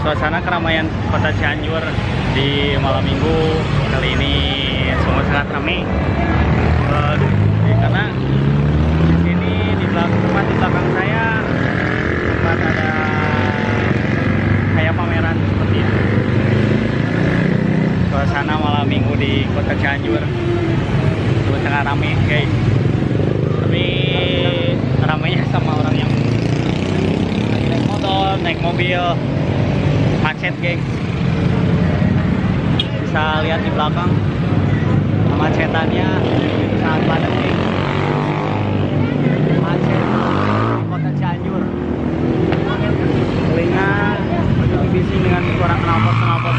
Suasana keramaian kota Cianjur di malam minggu kali ini sungguh sangat ramai. Eh, karena di sini di belakang tempat di belakang saya tempat ada kayak pameran seperti itu. Suasana malam minggu di kota Cianjur sungguh sangat ramai guys. Tapi ramainya sama orang yang naik motor, naik mobil, Macet, guys. Bisa lihat di belakang macetannya sangat padat, gengs. Macet di kota Cianjur. Telinga begitu bising dengan suara kenalpot-kenalpot